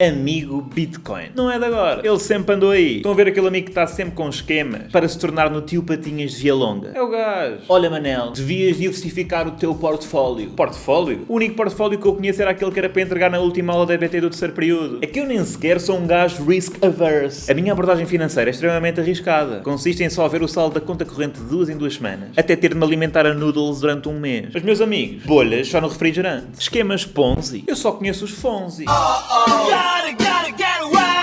amigo Bitcoin. Não é de agora. Ele sempre andou aí. Estão a ver aquele amigo que está sempre com esquemas para se tornar no tio Patinhas de Via Longa? É o gajo. Olha, Manel, devias diversificar o teu portfólio. Portfólio? O único portfólio que eu conheço era aquele que era para entregar na última aula da EBT do terceiro período. É que eu nem sequer sou um gajo risk averse. A minha abordagem financeira é extremamente arriscada. Consiste em só ver o saldo da conta corrente de duas em duas semanas, até ter de me alimentar a noodles durante um mês. Os meus amigos, bolhas só no refrigerante. Esquemas Ponzi. Eu só conheço os Fonzi. gotta get.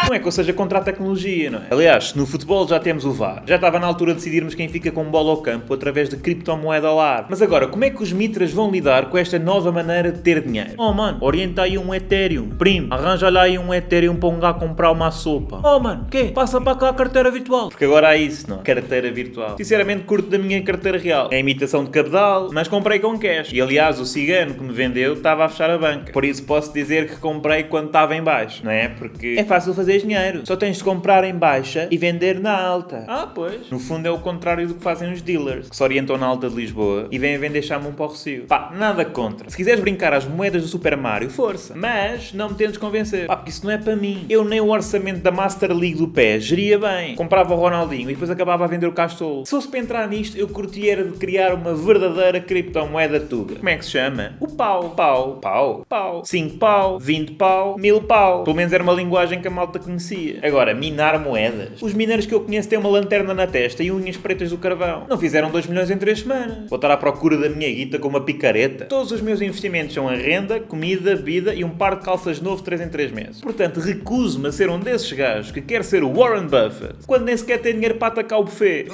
Não é que eu seja contra a tecnologia, não é? Aliás, no futebol já temos o VAR. Já estava na altura de decidirmos quem fica com bola ao campo através de criptomoeda ao ar. Mas agora, como é que os mitras vão lidar com esta nova maneira de ter dinheiro? Oh mano, orienta aí um Ethereum. Primo, arranja lá aí um Ethereum para um gajo comprar uma sopa. Oh mano, quê? Passa para cá a carteira virtual. Porque agora há isso, não? é? Carteira virtual. Sinceramente, curto da minha carteira real. É imitação de cabedal, mas comprei com cash. E aliás, o cigano que me vendeu estava a fechar a banca. Por isso posso dizer que comprei quando estava em baixo, não é? Porque é fácil fazer dinheiro. Só tens de comprar em baixa e vender na alta. Ah, pois. No fundo é o contrário do que fazem os dealers, que se orientam na alta de Lisboa e vêm vender chamam para o Recio. Pá, nada contra. Se quiseres brincar às moedas do Super Mario, força. Mas não me tentes convencer. Pá, porque isso não é para mim. Eu nem o orçamento da Master League do pé geria bem. Comprava o Ronaldinho e depois acabava a vender o Castolo. Se fosse para entrar nisto, eu curtia era de criar uma verdadeira criptomoeda tuga. Como é que se chama? O pau. Pau. Pau. Pau. 5 pau. 20 pau. 1000 pau. Pelo menos era uma linguagem que a malta conhecia. Agora, minar moedas. Os mineiros que eu conheço têm uma lanterna na testa e unhas pretas do carvão. Não fizeram 2 milhões em 3 semanas. Vou estar à procura da minha guita com uma picareta. Todos os meus investimentos são a renda, comida, bebida e um par de calças novo 3 em 3 meses. Portanto, recuso-me a ser um desses gajos que quer ser o Warren Buffett quando nem sequer tem dinheiro para atacar o buffet.